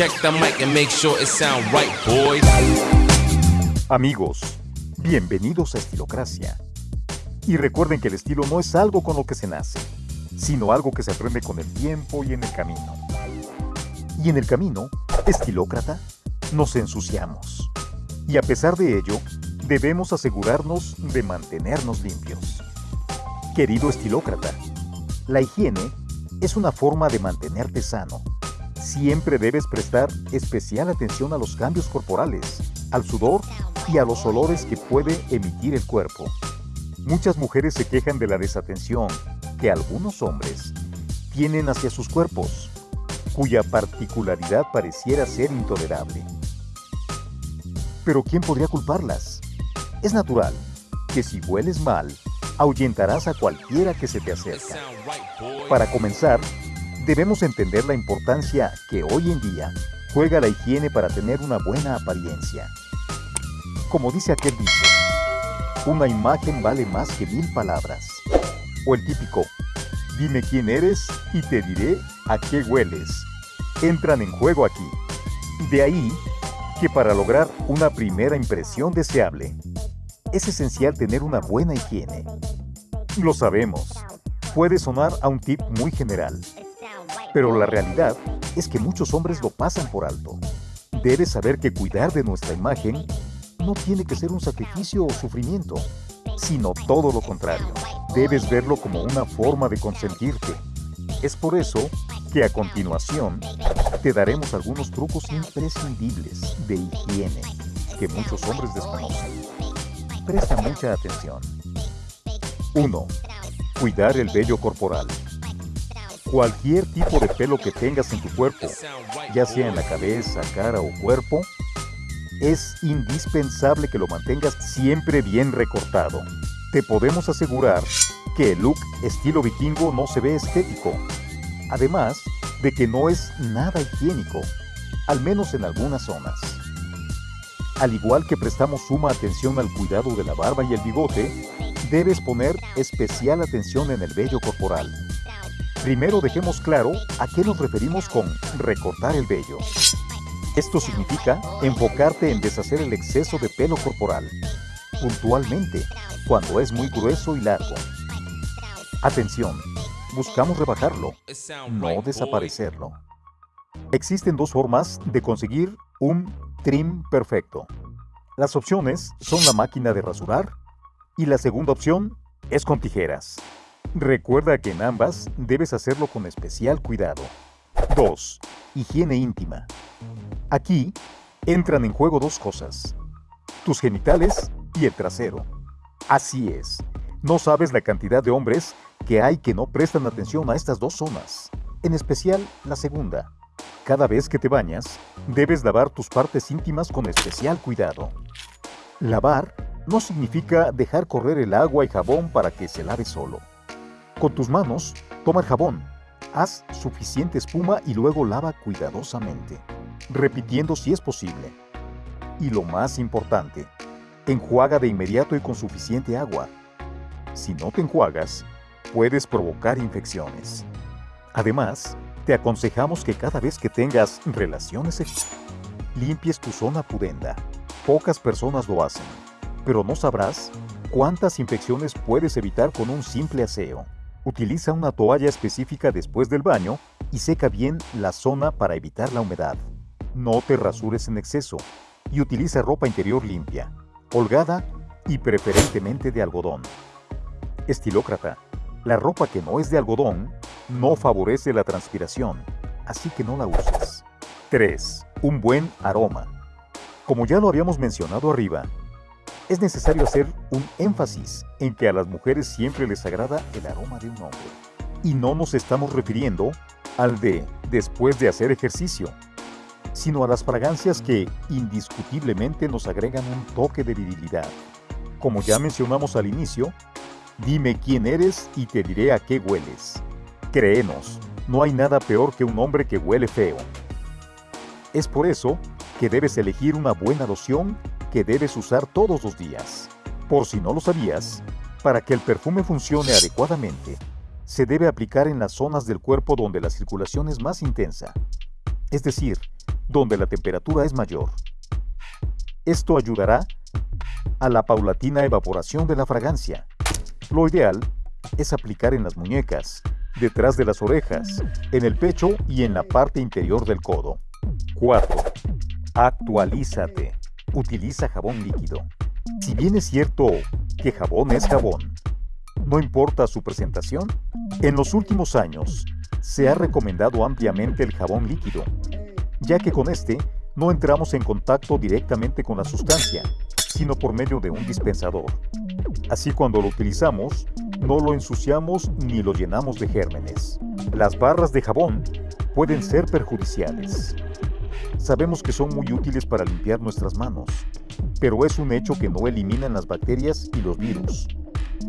Check the mic and make sure it sound right, boys. Amigos, bienvenidos a Estilocracia. Y recuerden que el estilo no es algo con lo que se nace, sino algo que se aprende con el tiempo y en el camino. Y en el camino, estilócrata, nos ensuciamos. Y a pesar de ello, debemos asegurarnos de mantenernos limpios. Querido estilócrata, la higiene es una forma de mantenerte sano. Siempre debes prestar especial atención a los cambios corporales, al sudor y a los olores que puede emitir el cuerpo. Muchas mujeres se quejan de la desatención que algunos hombres tienen hacia sus cuerpos cuya particularidad pareciera ser intolerable. Pero ¿quién podría culparlas? Es natural que si hueles mal, ahuyentarás a cualquiera que se te acerque. Para comenzar, debemos entender la importancia que hoy en día juega la higiene para tener una buena apariencia. Como dice aquel dicho, una imagen vale más que mil palabras. O el típico, dime quién eres y te diré a qué hueles entran en juego aquí. De ahí que para lograr una primera impresión deseable, es esencial tener una buena higiene. Lo sabemos, puede sonar a un tip muy general, pero la realidad es que muchos hombres lo pasan por alto. Debes saber que cuidar de nuestra imagen no tiene que ser un sacrificio o sufrimiento, sino todo lo contrario. Debes verlo como una forma de consentirte. Es por eso que a continuación te daremos algunos trucos imprescindibles de higiene que muchos hombres desconocen. Presta mucha atención. 1. Cuidar el vello corporal. Cualquier tipo de pelo que tengas en tu cuerpo, ya sea en la cabeza, cara o cuerpo, es indispensable que lo mantengas siempre bien recortado. Te podemos asegurar que el look estilo vikingo no se ve estético, además de que no es nada higiénico, al menos en algunas zonas. Al igual que prestamos suma atención al cuidado de la barba y el bigote, debes poner especial atención en el vello corporal. Primero dejemos claro a qué nos referimos con recortar el vello. Esto significa enfocarte en deshacer el exceso de pelo corporal, puntualmente, cuando es muy grueso y largo. Atención, buscamos rebajarlo, no desaparecerlo. Existen dos formas de conseguir un trim perfecto. Las opciones son la máquina de rasurar y la segunda opción es con tijeras. Recuerda que en ambas debes hacerlo con especial cuidado. 2. Higiene íntima. Aquí entran en juego dos cosas. Tus genitales y el trasero. Así es, no sabes la cantidad de hombres que hay que no prestan atención a estas dos zonas, en especial la segunda. Cada vez que te bañas, debes lavar tus partes íntimas con especial cuidado. Lavar no significa dejar correr el agua y jabón para que se lave solo. Con tus manos, toma el jabón, haz suficiente espuma y luego lava cuidadosamente, repitiendo si es posible. Y lo más importante, enjuaga de inmediato y con suficiente agua. Si no te enjuagas, puedes provocar infecciones. Además, te aconsejamos que cada vez que tengas relaciones sexuales, limpies tu zona pudenda. Pocas personas lo hacen, pero no sabrás cuántas infecciones puedes evitar con un simple aseo. Utiliza una toalla específica después del baño y seca bien la zona para evitar la humedad. No te rasures en exceso y utiliza ropa interior limpia, holgada y preferentemente de algodón. Estilócrata la ropa que no es de algodón no favorece la transpiración, así que no la uses. 3. Un buen aroma. Como ya lo habíamos mencionado arriba, es necesario hacer un énfasis en que a las mujeres siempre les agrada el aroma de un hombre. Y no nos estamos refiriendo al de después de hacer ejercicio, sino a las fragancias que indiscutiblemente nos agregan un toque de virilidad. Como ya mencionamos al inicio, Dime quién eres y te diré a qué hueles. Créenos, no hay nada peor que un hombre que huele feo. Es por eso que debes elegir una buena loción que debes usar todos los días. Por si no lo sabías, para que el perfume funcione adecuadamente, se debe aplicar en las zonas del cuerpo donde la circulación es más intensa, es decir, donde la temperatura es mayor. Esto ayudará a la paulatina evaporación de la fragancia. Lo ideal es aplicar en las muñecas, detrás de las orejas, en el pecho y en la parte interior del codo. 4. Actualízate. Utiliza jabón líquido. Si bien es cierto que jabón es jabón, no importa su presentación, en los últimos años se ha recomendado ampliamente el jabón líquido, ya que con este no entramos en contacto directamente con la sustancia, sino por medio de un dispensador. Así cuando lo utilizamos, no lo ensuciamos ni lo llenamos de gérmenes. Las barras de jabón pueden ser perjudiciales. Sabemos que son muy útiles para limpiar nuestras manos, pero es un hecho que no eliminan las bacterias y los virus.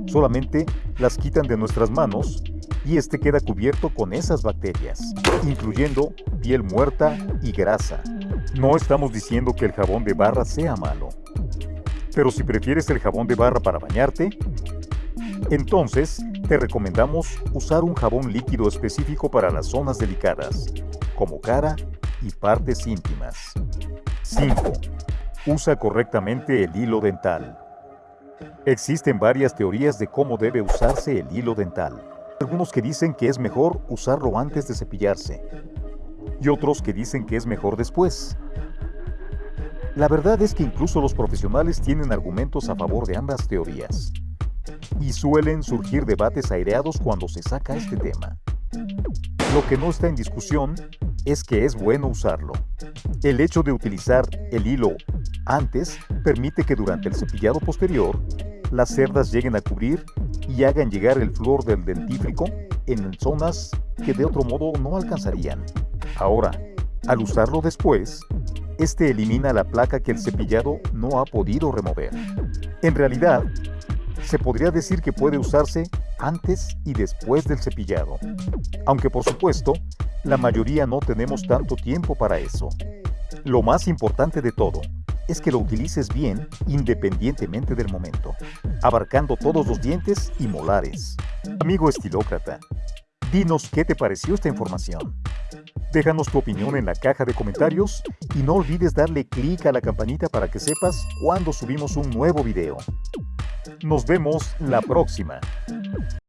Solamente las quitan de nuestras manos y este queda cubierto con esas bacterias, incluyendo piel muerta y grasa. No estamos diciendo que el jabón de barra sea malo, pero si prefieres el jabón de barra para bañarte, entonces te recomendamos usar un jabón líquido específico para las zonas delicadas, como cara y partes íntimas. 5. Usa correctamente el hilo dental. Existen varias teorías de cómo debe usarse el hilo dental. Algunos que dicen que es mejor usarlo antes de cepillarse y otros que dicen que es mejor después. La verdad es que incluso los profesionales tienen argumentos a favor de ambas teorías y suelen surgir debates aireados cuando se saca este tema. Lo que no está en discusión es que es bueno usarlo. El hecho de utilizar el hilo antes permite que durante el cepillado posterior las cerdas lleguen a cubrir y hagan llegar el flor del dentífrico en zonas que de otro modo no alcanzarían. Ahora, al usarlo después, este elimina la placa que el cepillado no ha podido remover. En realidad, se podría decir que puede usarse antes y después del cepillado, aunque por supuesto, la mayoría no tenemos tanto tiempo para eso. Lo más importante de todo es que lo utilices bien independientemente del momento, abarcando todos los dientes y molares. Amigo estilócrata, dinos qué te pareció esta información. Déjanos tu opinión en la caja de comentarios y no olvides darle clic a la campanita para que sepas cuando subimos un nuevo video. Nos vemos la próxima.